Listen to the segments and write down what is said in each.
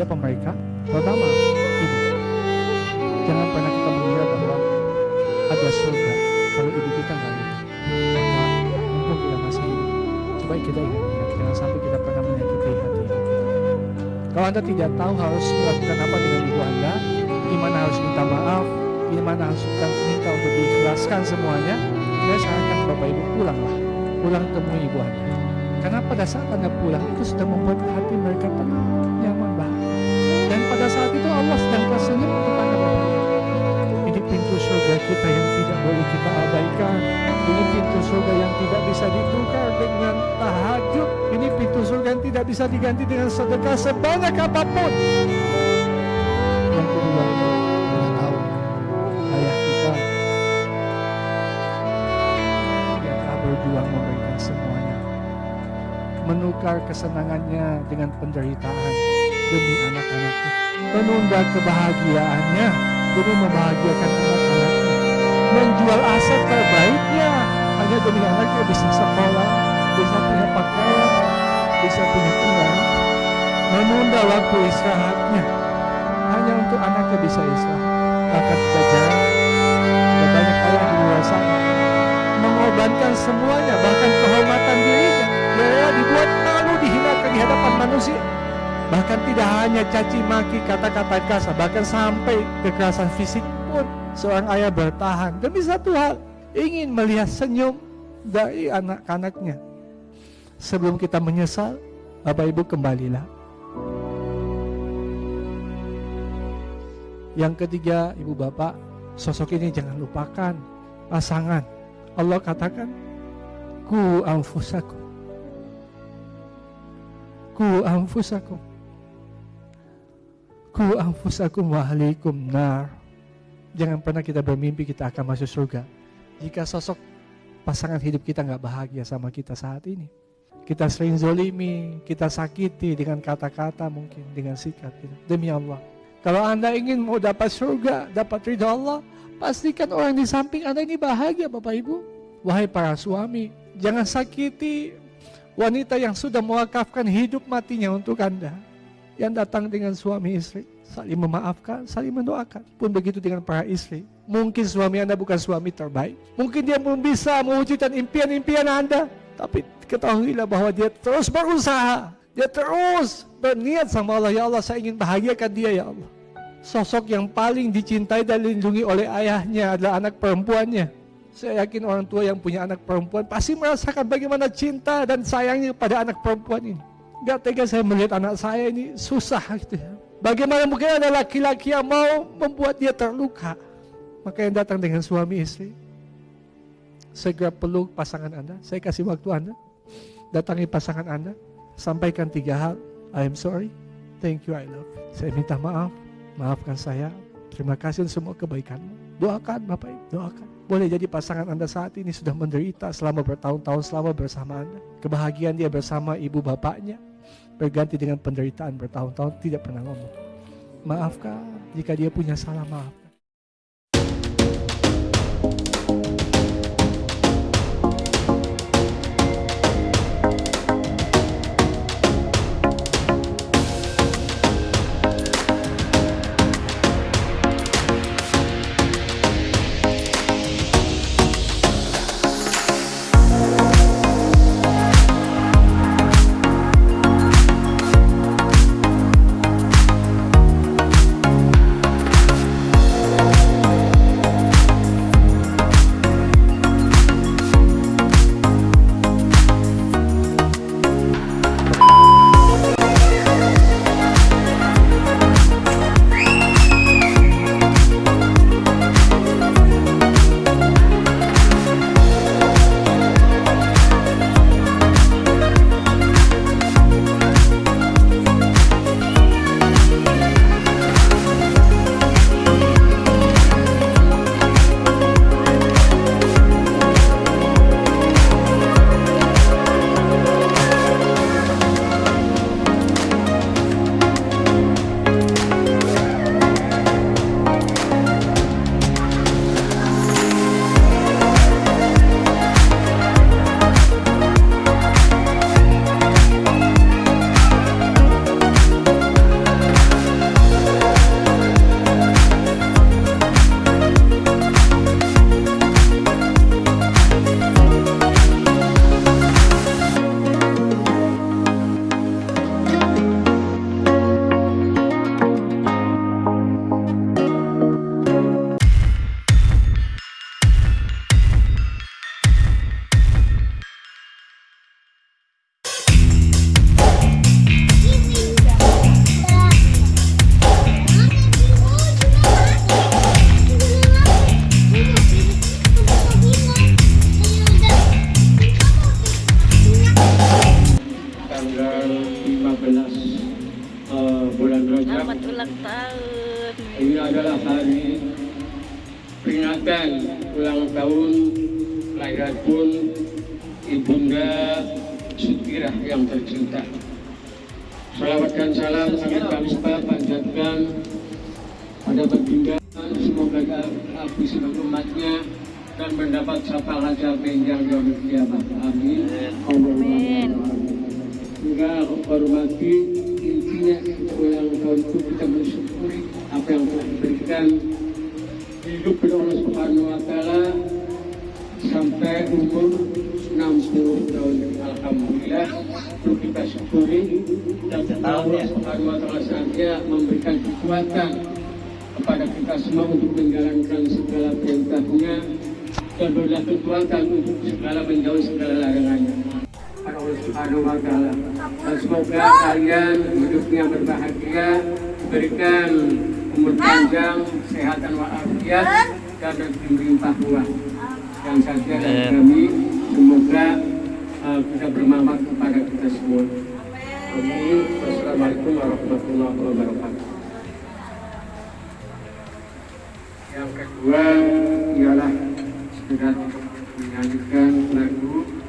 Siapa mereka? Pertama, ibu. Jangan pernah kita mengira bahwa ada surga kalau ibu kita nggak ada. Maka mumpung kita masih hidup, coba kita ingat-ingat. Jangan sampai kita pernah menyakiti hati ibu. Kalau anda tidak tahu harus melakukan apa dengan ibu anda, gimana harus minta maaf, gimana harus minta untuk diikhlaskan semuanya, saya sarankan bapak ibu pulanglah, pulang temui ibu anda. Karena pada saat anda pulang itu sudah membuat hati mereka tenang, nyaman saat itu Allah sedang tersenyum bapak ibu. Ini pintu surga kita yang tidak boleh kita abaikan. Ini pintu surga yang tidak bisa ditukar dengan tahajud. Ini pintu surga yang tidak bisa diganti dengan sedekah sebanyak apa pun. Yang kedua, kita kita. Menukar kesenangannya dengan penderitaan demi anak-anaknya. Menunda kebahagiaannya demi membahagiakan anak-anaknya. Menjual aset terbaiknya hanya demi anaknya bisa sekolah, bisa punya pakaian, bisa punya uang. Menunda waktu istirahatnya hanya untuk anaknya bisa istirahat. Bahkan kita ada banyak ayah di luar sana mengorbankan semuanya, bahkan kehormatan dirinya. Dia dibuat malu, dihinakan di hadapan manusia. Bahkan tidak hanya caci maki kata-kata kasar, bahkan sampai kekerasan fisik pun seorang ayah bertahan demi satu hal, ingin melihat senyum dari anak-anaknya. Sebelum kita menyesal, Bapak Ibu kembalilah. Yang ketiga, Ibu Bapak, sosok ini jangan lupakan pasangan. Allah katakan, ku anfusakum. Ku anfusakum. Ku anfusakum ahlikum nar. Jangan pernah kita bermimpi kita akan masuk surga. Jika sosok pasangan hidup kita nggak bahagia sama kita saat ini. Kita sering zolimi, kita sakiti dengan kata-kata mungkin, dengan sikap kita. Demi Allah. Kalau Anda ingin mau dapat surga, dapat ridha Allah, pastikan orang di samping Anda ini bahagia Bapak Ibu. Wahai para suami, jangan sakiti wanita yang sudah mewakafkan hidup matinya untuk Anda. Yang datang dengan suami istri, saling memaafkan, saling mendoakan. Pun begitu dengan para istri. Mungkin suami Anda bukan suami terbaik. Mungkin dia belum bisa mewujudkan impian-impian Anda. Tapi ketahuilah bahwa dia terus berusaha. Dia terus berniat sama Allah. Ya Allah saya ingin bahagiakan dia ya Allah. Sosok yang paling dicintai dan dilindungi oleh ayahnya adalah anak perempuannya. Saya yakin orang tua yang punya anak perempuan pasti merasakan bagaimana cinta dan sayangnya pada anak perempuan ini. Gak tega saya melihat anak saya ini susah gitu ya. Bagaimana mungkin ada laki-laki yang mau membuat dia terluka. Maka yang datang dengan suami istri. Segera peluk pasangan Anda. Saya kasih waktu Anda. Datangi pasangan Anda. Sampaikan tiga hal. I am sorry. Thank you, I love. Saya minta maaf. Maafkan saya. Terima kasih untuk semua kebaikanmu. Doakan Bapak Ibu, doakan. Boleh jadi pasangan Anda saat ini sudah menderita selama bertahun-tahun selama bersama Anda. Kebahagiaan dia bersama ibu bapaknya berganti dengan penderitaan bertahun-tahun tidak pernah ngomong. Maafkan jika dia punya salah maaf. Ini adalah hari peringatan ulang tahun kelahiran pun Ibunda Sutirah yang tercinta. Salawat dan salam kami tanpa panjatkan pada baginda semoga aku sebagai umatnya dan mendapat syafaat yang dari kiamat. Amin. Amin. Aku hormati ulang tahun itu kita bersyukuri apa yang telah diberikan hidup oleh Allah Subhanahu Wa Taala sampai umur 60 tahun. Alhamdulillah perlu kita syukuri dan Allah Subhanahu Wa Taala saja memberikan kekuatan kepada kita semua untuk menjalankan segala perintahnya dan berilah kekuatan untuk segala menjauhi segala larangannya. Subhanahu wa taala. Dan semoga kalian hidupnya berbahagia, berikan umur panjang, kesehatan walafiat dan rezeki melimpah ruah. Yang saja dari kami semoga uh, bisa bermanfaat kepada kita semua. Amin. Wassalamualaikum warahmatullahi wabarakatuh. Yang kedua ialah sudah menyanyikan lagu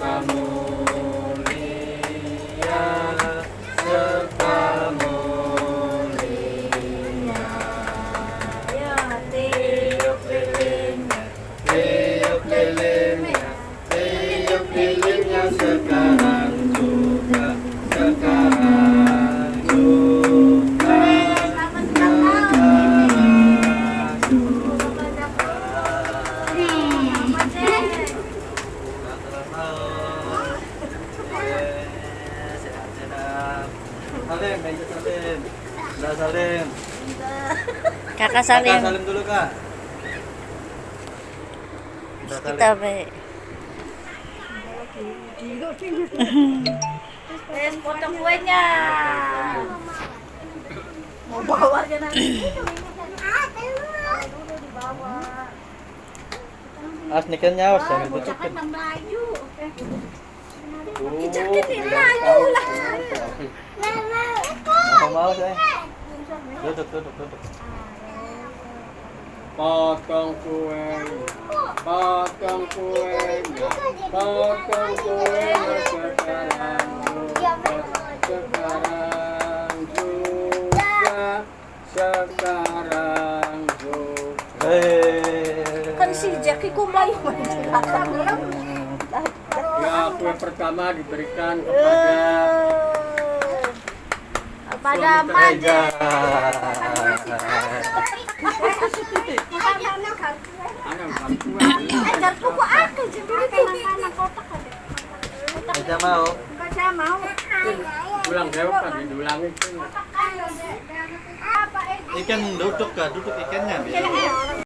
Salim, Kakak Kakak Salim. salim dulu kak. Kita be. Eh, potong kuenya. Mau bawa aja nanti. As nikannya awas jangan tutupin. Jaketin laju lah. Mau mau saya. Duduk duduk duduk. Potong kue, potong kuenya, potong kuenya sekarang juga, sekarang juga, sekarang juga. Kan si Jackie kumai. Ya, kue pertama diberikan kepada Pada Suami Maje. anak Ajar pokok aku Meja mau. Pulang jauh kan diulangi. Itu. Ikan duduk duduk ikannya.